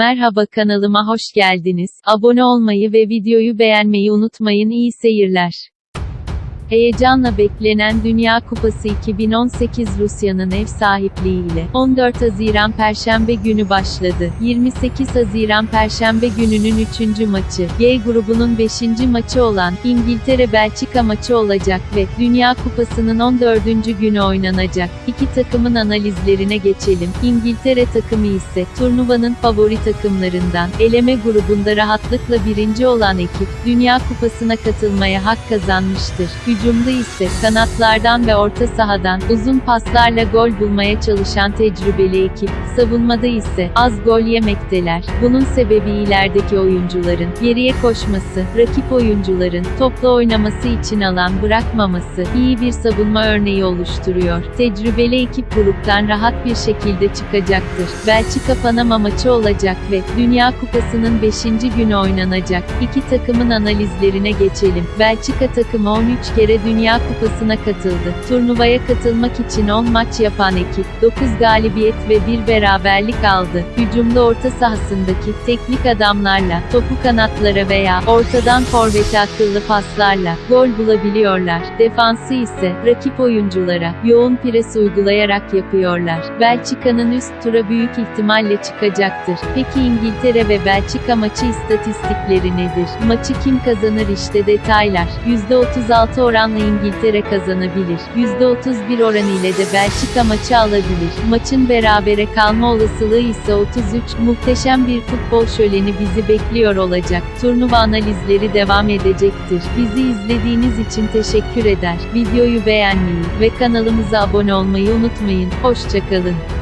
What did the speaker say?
Merhaba kanalıma hoş geldiniz. Abone olmayı ve videoyu beğenmeyi unutmayın. İyi seyirler. Heyecanla beklenen Dünya Kupası 2018 Rusya'nın ev sahipliğiyle 14 Haziran Perşembe günü başladı. 28 Haziran Perşembe gününün 3. maçı, G grubunun 5. maçı olan İngiltere-Belçika maçı olacak ve Dünya Kupası'nın 14. günü oynanacak. İki takımın analizlerine geçelim. İngiltere takımı ise turnuvanın favori takımlarından, eleme grubunda rahatlıkla birinci olan ekip, Dünya Kupası'na katılmaya hak kazanmıştır. Hücumda ise kanatlardan ve orta sahadan uzun paslarla gol bulmaya çalışan tecrübeli ekip, savunmada ise az gol yemekteler. Bunun sebebi ilerideki oyuncuların geriye koşması, rakip oyuncuların topla oynaması için alan bırakmaması iyi bir savunma örneği oluşturuyor. Tecrübeli ekip gruptan rahat bir şekilde çıkacaktır. Belçika Panama maçı olacak ve Dünya Kupası'nın 5. günü oynanacak. İki takımın analizlerine geçelim. Belçika takımı 13 kere Dünya Kupası'na katıldı. Turnuvaya katılmak için 10 maç yapan ekip, 9 galibiyet ve 1 beraberlik aldı. Hücumda orta sahasındaki teknik adamlarla, topu kanatlara veya ortadan forvete akıllı paslarla gol bulabiliyorlar. Defansı ise rakip oyunculara yoğun pres uygulayarak yapıyorlar. Belçika'nın üst tura büyük ihtimalle çıkacaktır. Peki İngiltere ve Belçika maçı istatistikleri nedir? Maçı kim kazanır işte detaylar. %36 oranla İngiltere kazanabilir. %31 oran ile de Belçika maçı alabilir. Maçın berabere kalma olasılığı ise 33. Muhteşem bir futbol şöleni bizi bekliyor olacak. Turnuva analizleri devam edecektir. Bizi izlediğiniz için teşekkür eder. Videoyu beğenmeyi ve kanalımıza abone olmayı unutmayın. Hoşçakalın.